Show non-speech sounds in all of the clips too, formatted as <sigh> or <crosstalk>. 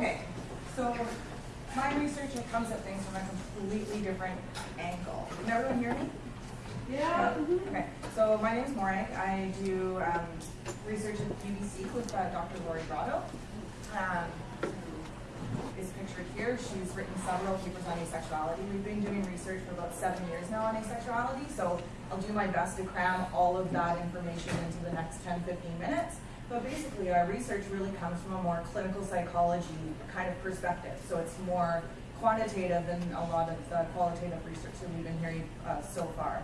Okay, so my research comes at things from a completely different angle. Can everyone hear me? Yeah. Okay, so my name is Morag. I do um, research at UBC with uh, Dr. Lori Brotto. Um, who is pictured here. She's written several papers on asexuality. We've been doing research for about seven years now on asexuality, so I'll do my best to cram all of that information into the next 10, 15 minutes. But basically, our research really comes from a more clinical psychology kind of perspective. So it's more quantitative than a lot of the qualitative research that we've been hearing uh, so far.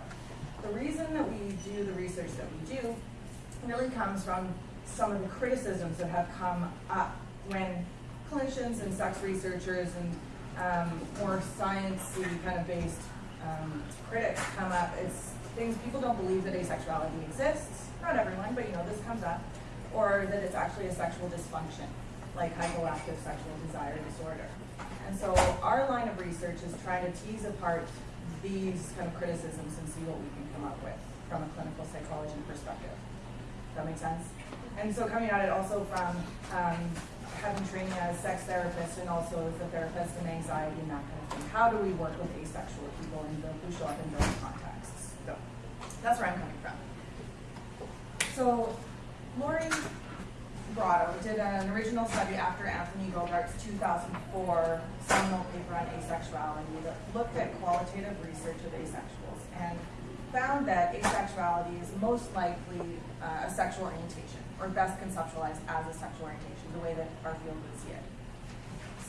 The reason that we do the research that we do really comes from some of the criticisms that have come up when clinicians and sex researchers and um, more sciencey kind of based um, critics come up. It's things people don't believe that asexuality exists. Not everyone, but you know this comes up, or that it's actually a sexual dysfunction, like hypoactive sexual desire disorder. And so our line of research is trying to tease apart these kind of criticisms and see what we can come up with from a clinical psychology perspective. Does that make sense? And so coming at it also from um, having training as a sex therapist and also as a therapist in anxiety and that kind of thing. How do we work with asexual people and who show up in those contexts? So that's where I'm coming from. So Lori Brotto did an original study after Anthony Bogaert's 2004 seminal paper on asexuality that looked at qualitative research of asexuals and found that asexuality is most likely uh, a sexual orientation or best conceptualized as a sexual orientation, the way that our field would see it.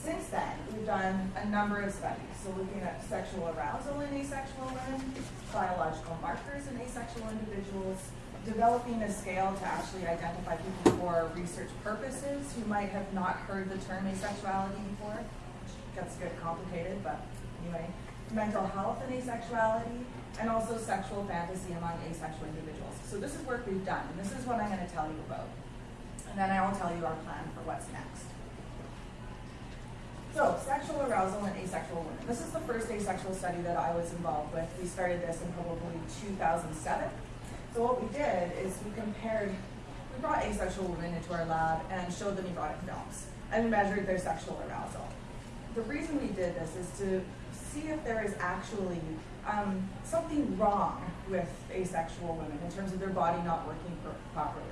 Since then, we've done a number of studies. So looking at sexual arousal in asexual women, biological markers in asexual individuals, developing a scale to actually identify people for research purposes who might have not heard the term asexuality before, gets a bit complicated, but anyway, mental health and asexuality, and also sexual fantasy among asexual individuals. So this is work we've done, and this is what I'm going to tell you about. And then I will tell you our plan for what's next. So, sexual arousal in asexual women. This is the first asexual study that I was involved with. We started this in probably 2007. So what we did is we compared, we brought asexual women into our lab and showed them erotic films and measured their sexual arousal. The reason we did this is to see if there is actually um, something wrong with asexual women in terms of their body not working properly,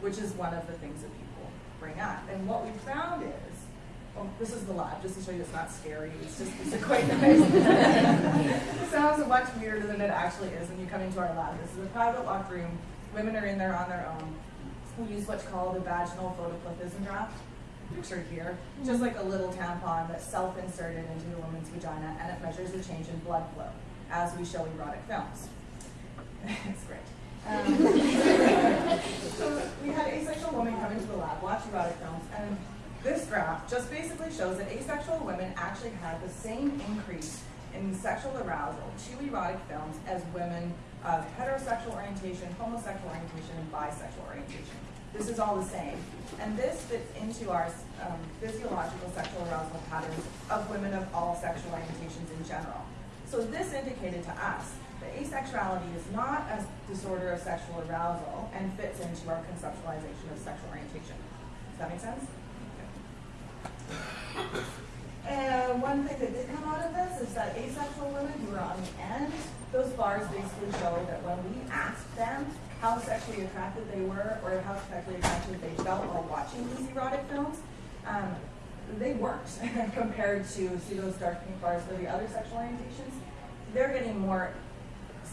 which is one of the things that people bring up. And what we found is, well, this is the lab, just to show you it's not scary, it's just it's quite nice. <laughs> it sounds much weirder than it actually is when you come into our lab. This is a private locked room. Women are in there on their own. We use what's called a vaginal photoplethysmograph pictured here, just like a little tampon that's self-inserted into the woman's vagina and it measures the change in blood flow as we show erotic films. <laughs> it's great. Um, <laughs> so we had asexual women come into the lab, watch erotic films, and this graph just basically shows that asexual women actually had the same increase in sexual arousal to erotic films as women of heterosexual orientation, homosexual orientation, and bisexual orientation. This is all the same. And this fits into our um, physiological sexual arousal patterns of women of all sexual orientations in general. So this indicated to us that asexuality is not a disorder of sexual arousal and fits into our conceptualization of sexual orientation. Does that make sense? And one thing that did come out of this is that asexual women who are on the end, those bars basically show that when we asked them how sexually attracted they were or how sexually attracted they felt while watching these erotic films, um, they weren't <laughs> compared to see those dark pink bars for the other sexual orientations. They're getting more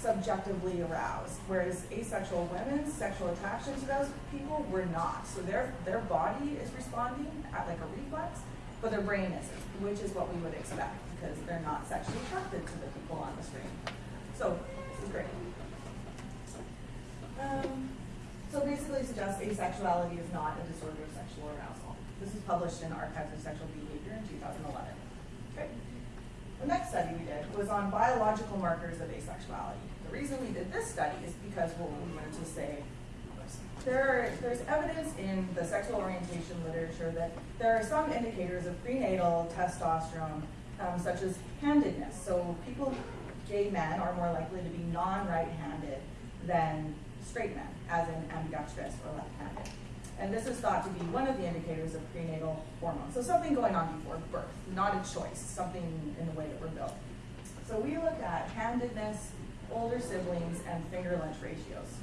subjectively aroused, whereas asexual women's sexual attraction to those people were not. So their their body is responding at like a reflex, but their brain isn't, which is what we would expect because they're not sexually attracted to the people on the screen. So this is great. Um, so basically suggests asexuality is not a disorder of sexual arousal. This is published in Archives of Sexual Behavior in 2011. The next study we did was on biological markers of asexuality. The reason we did this study is because what we wanted to say there there's evidence in the sexual orientation literature that there are some indicators of prenatal testosterone, um, such as handedness. So people, gay men, are more likely to be non-right-handed than straight men, as in ambidextrous or left-handed. And this is thought to be one of the indicators of prenatal hormones. So something going on before birth, not a choice, something in the way that we're built. So we looked at handedness, older siblings, and finger length ratios,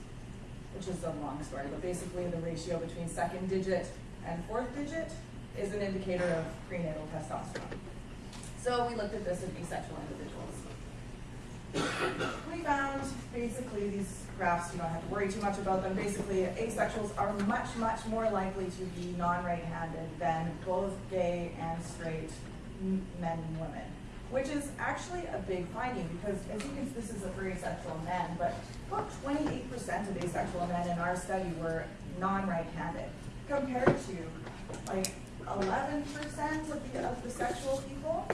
which is a long story, but basically the ratio between second digit and fourth digit is an indicator of prenatal testosterone. So we looked at this in asexual individuals. We found basically these graphs, you don't have to worry too much about them. Basically, asexuals are much, much more likely to be non-right-handed than both gay and straight men and women, which is actually a big finding because as you can, see this is a for asexual men, but about 28% of asexual men in our study were non-right-handed compared to like 11% of the, of the sexual people.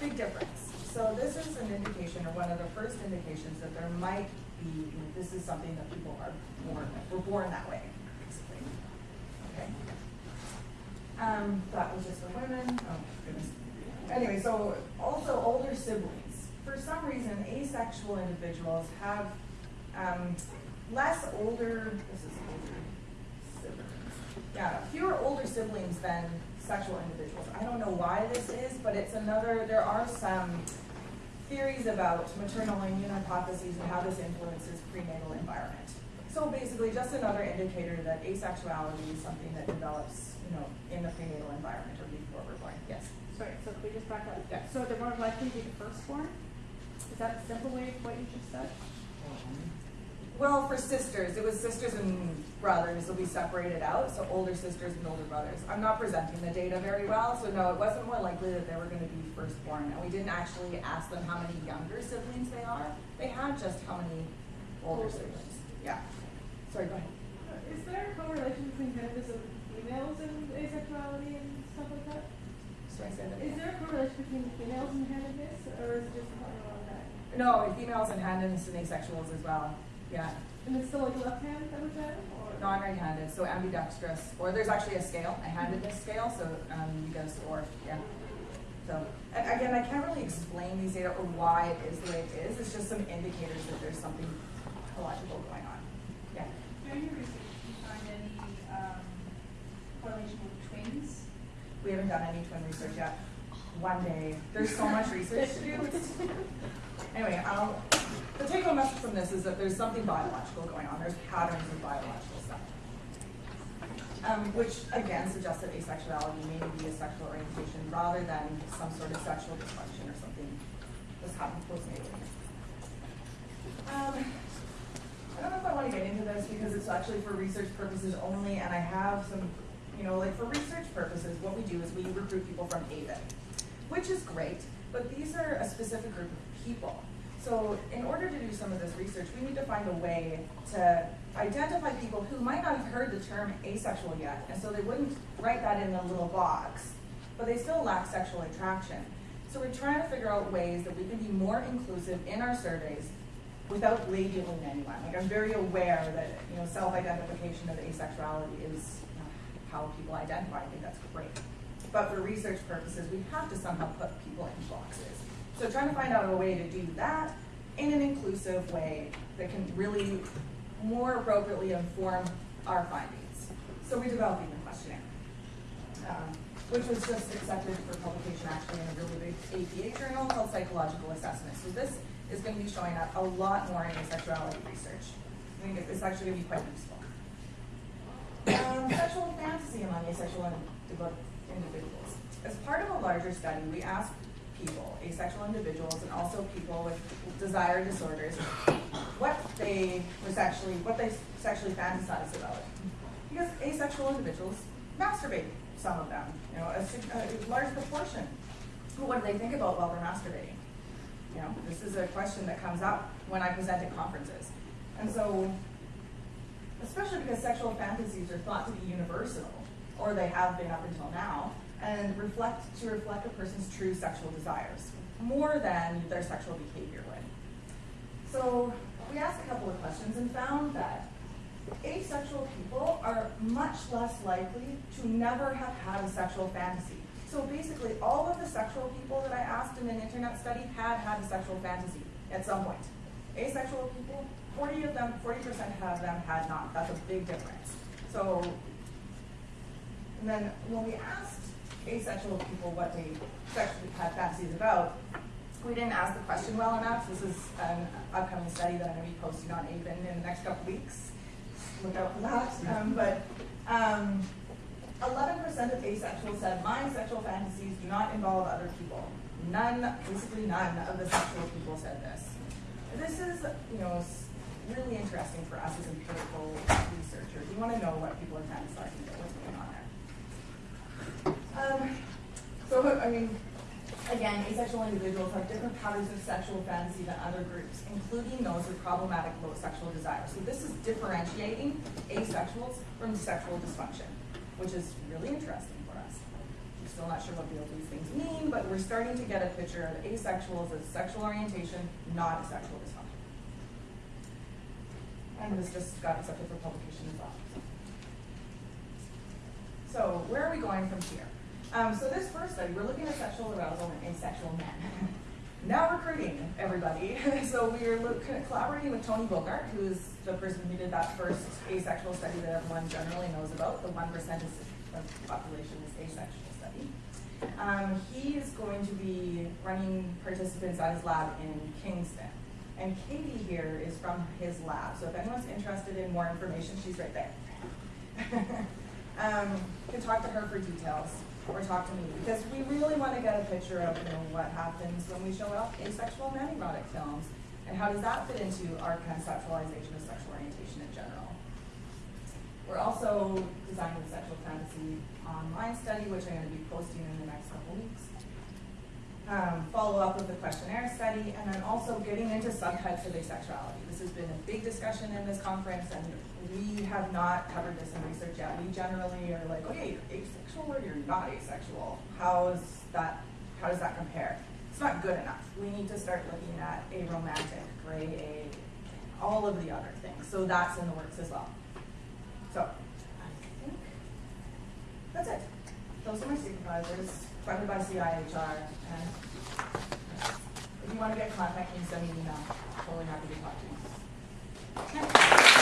Big difference. So this is an indication, or one of the first indications, that there might be, you know, this is something that people are born with. We're born that way, basically. Okay. Um, that was just for women. Oh, goodness. Anyway, so also older siblings. For some reason, asexual individuals have um, less older, this is older siblings. Yeah, fewer older siblings than sexual individuals. I don't know why this is, but it's another, there are some theories about maternal immune hypotheses and how this influences prenatal environment. So basically, just another indicator that asexuality is something that develops, you know, in the prenatal environment or before we're born. Yes. Sorry, so can we just back up? Yeah. So they're more likely to be the firstborn? Is that a simple way of what you just said? Well, for sisters, it was sisters and brothers will be separated out, so older sisters and older brothers. I'm not presenting the data very well, so no, it wasn't more likely that they were going to be firstborn. And we didn't actually ask them how many younger siblings they are. They had just how many older siblings. Yeah. Sorry, go ahead. Uh, is there a correlation between handedness of females and asexuality and stuff like that? Should I say that? Is there a correlation between females and handedness, or is it just something along that? No, females and handedness and asexuals as well. Yeah. And it's still like left hand that was that, or? Non-right-handed, so ambidextrous, or there's actually a scale, a handedness scale, so um, you go or, yeah. So, and again, I can't really explain these data or why it is the way it is. It's just some indicators that there's something illogical going on. Yeah. During your research, did you find any um, correlation with twins? We haven't done any twin research yet. One day. There's so much research to do. <laughs> <laughs> Anyway, I'll, the take home message from this is that there's something biological going on. There's patterns of biological stuff. Um, which again suggests that asexuality may be a sexual orientation rather than some sort of sexual dysfunction or something that's happened postnatally. Um, I don't know if I want to get into this because it's actually for research purposes only, and I have some, you know, like for research purposes, what we do is we recruit people from AVEN, which is great, but these are a specific group of people. So in order to do some of this research, we need to find a way to identify people who might not have heard the term asexual yet, and so they wouldn't write that in a little box, but they still lack sexual attraction. So we're trying to figure out ways that we can be more inclusive in our surveys without labeling anyone. Like I'm very aware that you know self-identification of asexuality is you know, how people identify. I think that's great. But for research purposes, we have to somehow put people in boxes. So trying to find out a way to do that in an inclusive way that can really more appropriately inform our findings. So we're developing the questionnaire, um, which was just accepted for publication actually in a really big APA journal called Psychological Assessment. So this is going to be showing up a lot more in asexuality research. I think it's actually going to be quite useful. Um, sexual fantasy among asexual individuals. As part of a larger study, we asked people, asexual individuals, and also people with desire disorders, what they were sexually, what they sexually fantasized about. Because asexual individuals masturbate, some of them, you know, a, a large proportion. But what do they think about while they're masturbating? You know, this is a question that comes up when I present at conferences. And so, especially because sexual fantasies are thought to be universal, or they have been up until now, and reflect to reflect a person's true sexual desires, more than their sexual behavior would. So we asked a couple of questions and found that asexual people are much less likely to never have had a sexual fantasy. So basically, all of the sexual people that I asked in an internet study had had a sexual fantasy at some point. Asexual people, 40 of them, 40% of them had not. That's a big difference. So And then when we asked asexual people what they sexually had fantasies about, we didn't ask the question well enough. This is an upcoming study that I'm going to be posting on AVEN in the next couple weeks. Look out for that. Um, but um, 11% of asexuals said, my sexual fantasies do not involve other people. None, basically none of the sexual people said this. This is, you know, really interesting for us as empirical researchers. We want to know what people are fantasizing about, what's going on there. Um, so, I mean, again, asexual individuals have different patterns of sexual fantasy than other groups, including those with problematic low sexual desire. So this is differentiating asexuals from sexual dysfunction, which is really interesting for us. We're still not sure what these things mean, but we're starting to get a picture of asexuals as sexual orientation, not a sexual dysfunction. And this just got accepted for publication as well. So where are we going from here? Um, so this first study, we're looking at sexual arousal in asexual men. <laughs> now recruiting everybody. <laughs> so we're collaborating with Tony Bogaert, who's the person who did that first asexual study that everyone generally knows about. The one percent of the population is asexual study. Um, he is going to be running participants at his lab in Kingston. And Katie here is from his lab. So if anyone's interested in more information, she's right there. <laughs> um, you can talk to her for details or talk to me because we really want to get a picture of you know what happens when we show up asexual men erotic films and how does that fit into our conceptualization of sexual orientation in general. We're also designing a sexual fantasy online study, which I'm going to be posting in the next couple weeks. Um, follow up with the questionnaire study, and then also getting into subtypes of asexuality. This has been a big discussion in this conference, and we have not covered this in research yet. We generally are like, okay, you're asexual or you're not asexual. How is that? How does that compare? It's not good enough. We need to start looking at aromantic, gray, a, all of the other things. So that's in the works as well. So I think that's it. Those are my supervisors, funded by CIHR. And if you want to get contact me, send me an email. Totally happy to talk to you.